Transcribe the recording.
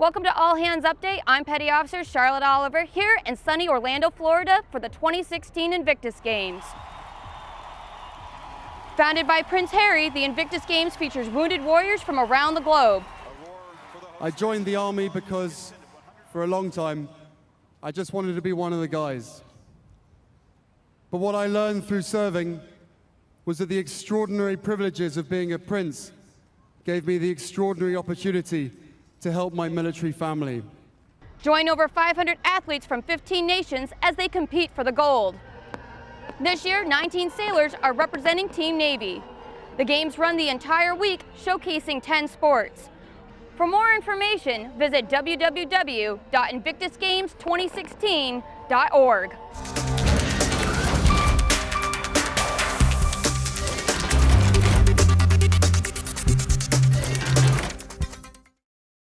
Welcome to All Hands Update. I'm Petty Officer Charlotte Oliver here in sunny Orlando, Florida for the 2016 Invictus Games. Founded by Prince Harry, the Invictus Games features wounded warriors from around the globe. I joined the army because for a long time I just wanted to be one of the guys. But what I learned through serving was that the extraordinary privileges of being a prince gave me the extraordinary opportunity to help my military family. Join over 500 athletes from 15 nations as they compete for the gold. This year, 19 sailors are representing Team Navy. The games run the entire week, showcasing 10 sports. For more information, visit www.invictusgames2016.org.